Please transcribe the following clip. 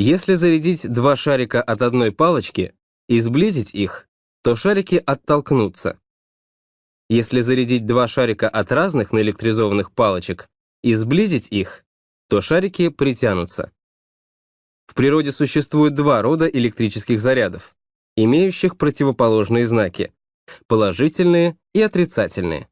Если зарядить два шарика от одной палочки и сблизить их, то шарики оттолкнутся. Если зарядить два шарика от разных наэлектризованных палочек и сблизить их, то шарики притянутся. В природе существует два рода электрических зарядов, имеющих противоположные знаки – положительные и отрицательные.